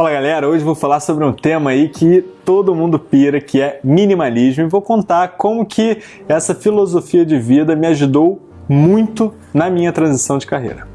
Fala galera, hoje vou falar sobre um tema aí que todo mundo pira, que é minimalismo, e vou contar como que essa filosofia de vida me ajudou muito na minha transição de carreira.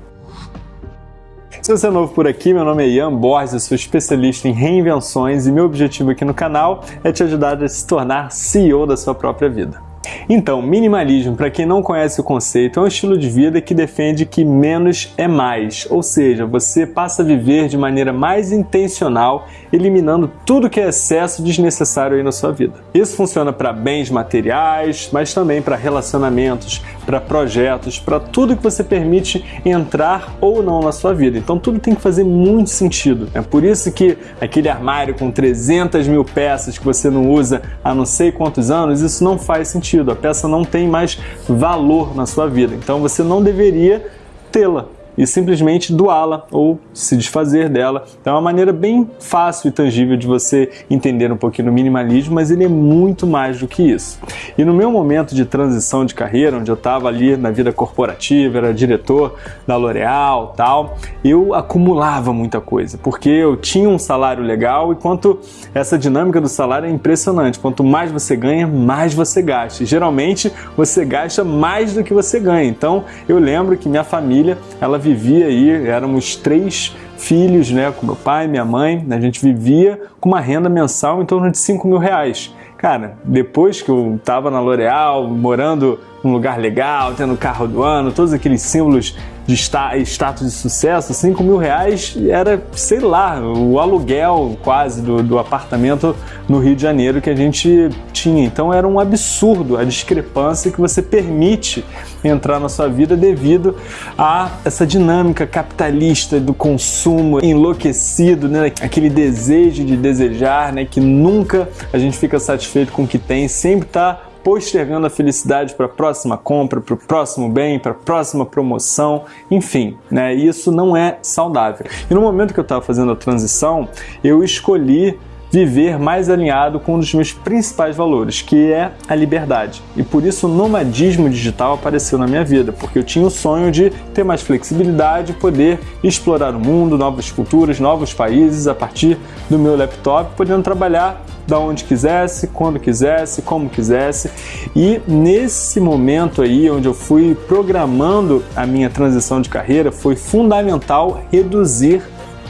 Se você é novo por aqui, meu nome é Ian Borges, eu sou especialista em reinvenções e meu objetivo aqui no canal é te ajudar a se tornar CEO da sua própria vida. Então, minimalismo, para quem não conhece o conceito, é um estilo de vida que defende que menos é mais, ou seja, você passa a viver de maneira mais intencional, eliminando tudo que é excesso desnecessário aí na sua vida. Isso funciona para bens materiais, mas também para relacionamentos, para projetos, para tudo que você permite entrar ou não na sua vida. Então tudo tem que fazer muito sentido. É por isso que aquele armário com 300 mil peças que você não usa há não sei quantos anos, isso não faz sentido. A peça não tem mais valor na sua vida. Então você não deveria tê-la e simplesmente doá-la ou se desfazer dela. Então é uma maneira bem fácil e tangível de você entender um pouquinho o minimalismo, mas ele é muito mais do que isso. E no meu momento de transição de carreira, onde eu estava ali na vida corporativa, era diretor da L'Oréal tal, eu acumulava muita coisa, porque eu tinha um salário legal e quanto essa dinâmica do salário é impressionante. Quanto mais você ganha, mais você gasta. Geralmente você gasta mais do que você ganha. Então eu lembro que minha família, ela vivia aí, éramos três filhos, né, com meu pai, minha mãe, a gente vivia com uma renda mensal em torno de 5 mil reais. Cara, depois que eu tava na L'Oréal, morando num lugar legal, tendo carro do ano, todos aqueles símbolos de status de sucesso, 5 mil reais era, sei lá, o aluguel quase do, do apartamento no Rio de Janeiro que a gente tinha. Então era um absurdo a discrepância que você permite entrar na sua vida devido a essa dinâmica capitalista do consumo enlouquecido, né? aquele desejo de desejar, né? que nunca a gente fica satisfeito com o que tem, sempre está postergando a felicidade para a próxima compra, para o próximo bem, para a próxima promoção, enfim, né? Isso não é saudável. E no momento que eu estava fazendo a transição, eu escolhi viver mais alinhado com um dos meus principais valores, que é a liberdade. E por isso o nomadismo digital apareceu na minha vida, porque eu tinha o sonho de ter mais flexibilidade, poder explorar o mundo, novas culturas, novos países a partir do meu laptop, podendo trabalhar da onde quisesse, quando quisesse, como quisesse. E nesse momento aí, onde eu fui programando a minha transição de carreira, foi fundamental reduzir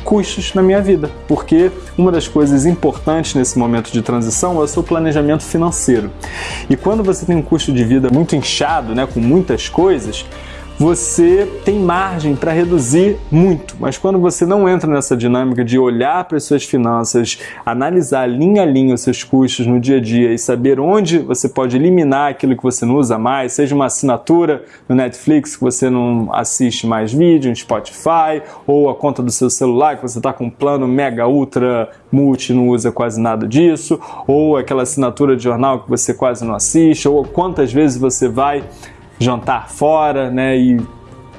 custos na minha vida, porque uma das coisas importantes nesse momento de transição é o seu planejamento financeiro. E quando você tem um custo de vida muito inchado, né, com muitas coisas, você tem margem para reduzir muito, mas quando você não entra nessa dinâmica de olhar para as suas finanças, analisar linha a linha os seus custos no dia a dia e saber onde você pode eliminar aquilo que você não usa mais, seja uma assinatura no Netflix que você não assiste mais vídeo, no Spotify, ou a conta do seu celular que você está com um plano mega ultra multi não usa quase nada disso, ou aquela assinatura de jornal que você quase não assiste, ou quantas vezes você vai jantar fora, né? E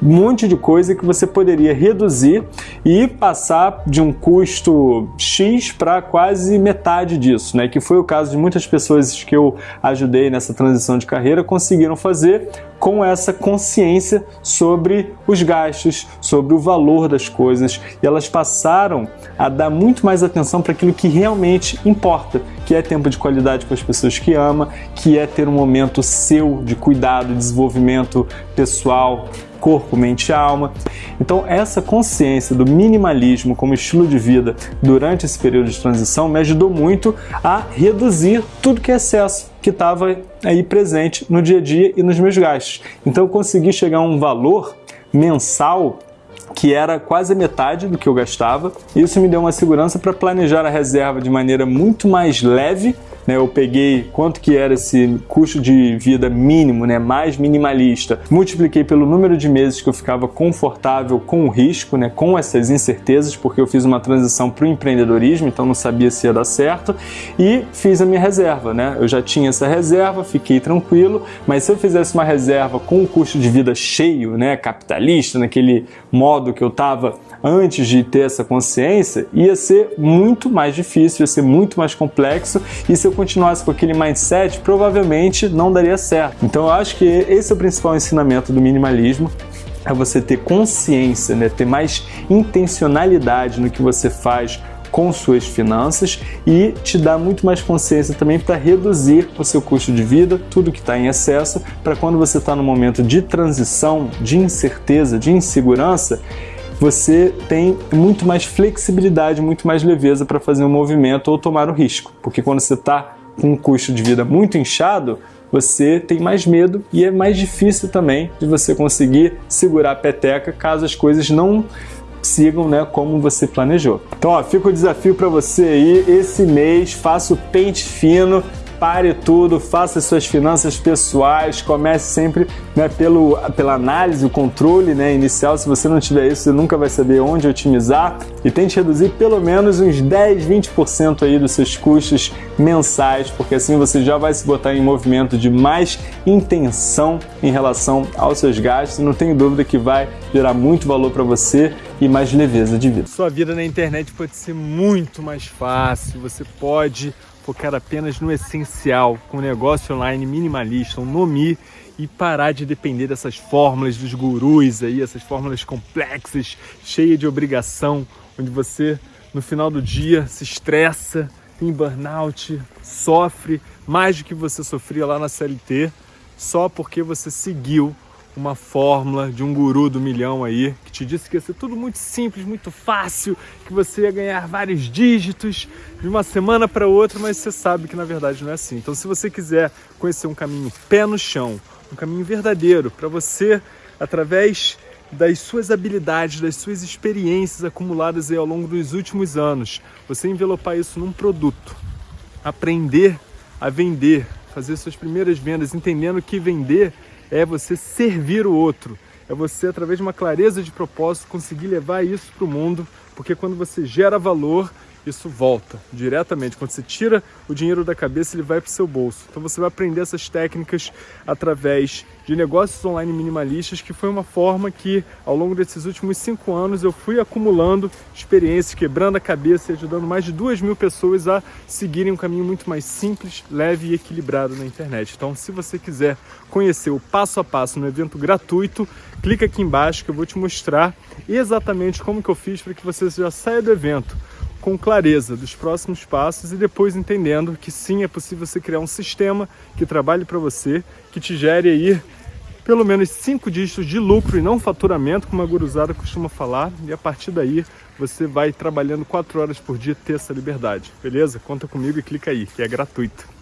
um monte de coisa que você poderia reduzir e passar de um custo X para quase metade disso, né? Que foi o caso de muitas pessoas que eu ajudei nessa transição de carreira conseguiram fazer com essa consciência sobre os gastos, sobre o valor das coisas, e elas passaram a dar muito mais atenção para aquilo que realmente importa, que é tempo de qualidade com as pessoas que ama, que é ter um momento seu de cuidado, desenvolvimento pessoal, corpo, mente e alma. Então essa consciência do minimalismo como estilo de vida durante esse período de transição me ajudou muito a reduzir tudo que é excesso que estava aí presente no dia a dia e nos meus gastos. Então eu consegui chegar a um valor mensal que era quase a metade do que eu gastava. Isso me deu uma segurança para planejar a reserva de maneira muito mais leve né, eu peguei quanto que era esse custo de vida mínimo, né, mais minimalista, multipliquei pelo número de meses que eu ficava confortável com o risco, né, com essas incertezas, porque eu fiz uma transição para o empreendedorismo, então não sabia se ia dar certo, e fiz a minha reserva. Né? Eu já tinha essa reserva, fiquei tranquilo, mas se eu fizesse uma reserva com o custo de vida cheio, né, capitalista, naquele modo que eu estava antes de ter essa consciência, ia ser muito mais difícil, ia ser muito mais complexo, e se eu continuasse com aquele mindset, provavelmente não daria certo. Então eu acho que esse é o principal ensinamento do minimalismo, é você ter consciência, né? ter mais intencionalidade no que você faz com suas finanças e te dá muito mais consciência também para reduzir o seu custo de vida, tudo que está em excesso, para quando você está no momento de transição, de incerteza, de insegurança, você tem muito mais flexibilidade, muito mais leveza para fazer um movimento ou tomar o risco. Porque quando você está com um custo de vida muito inchado, você tem mais medo e é mais difícil também de você conseguir segurar a peteca caso as coisas não sigam né, como você planejou. Então ó, fica o desafio para você aí, esse mês faça o pente fino, pare tudo, faça suas finanças pessoais, comece sempre né, pelo, pela análise, o controle né, inicial. Se você não tiver isso, você nunca vai saber onde otimizar e tente reduzir pelo menos uns 10, 20% aí dos seus custos mensais, porque assim você já vai se botar em movimento de mais intenção em relação aos seus gastos. Não tenho dúvida que vai gerar muito valor para você e mais leveza de vida. Sua vida na internet pode ser muito mais fácil, você pode focar apenas no essencial, com um negócio online minimalista, um Nomi, e parar de depender dessas fórmulas dos gurus aí, essas fórmulas complexas, cheias de obrigação, onde você no final do dia se estressa, tem burnout, sofre mais do que você sofria lá na CLT, só porque você seguiu uma fórmula de um guru do milhão aí, que te disse que ia ser tudo muito simples, muito fácil, que você ia ganhar vários dígitos de uma semana para outra, mas você sabe que na verdade não é assim. Então, se você quiser conhecer um caminho pé no chão, um caminho verdadeiro para você, através das suas habilidades, das suas experiências acumuladas aí ao longo dos últimos anos, você envelopar isso num produto, aprender a vender, fazer suas primeiras vendas, entendendo que vender é você servir o outro, é você, através de uma clareza de propósito, conseguir levar isso para o mundo, porque quando você gera valor, isso volta diretamente. Quando você tira o dinheiro da cabeça, ele vai para o seu bolso. Então você vai aprender essas técnicas através de negócios online minimalistas, que foi uma forma que, ao longo desses últimos cinco anos, eu fui acumulando experiências, quebrando a cabeça e ajudando mais de duas mil pessoas a seguirem um caminho muito mais simples, leve e equilibrado na internet. Então, se você quiser conhecer o passo a passo no evento gratuito, clica aqui embaixo que eu vou te mostrar exatamente como que eu fiz para que você já saia do evento com clareza dos próximos passos e depois entendendo que sim, é possível você criar um sistema que trabalhe para você, que te gere aí pelo menos cinco dígitos de lucro e não faturamento, como a guruzada costuma falar, e a partir daí você vai trabalhando quatro horas por dia ter essa liberdade, beleza? Conta comigo e clica aí, que é gratuito.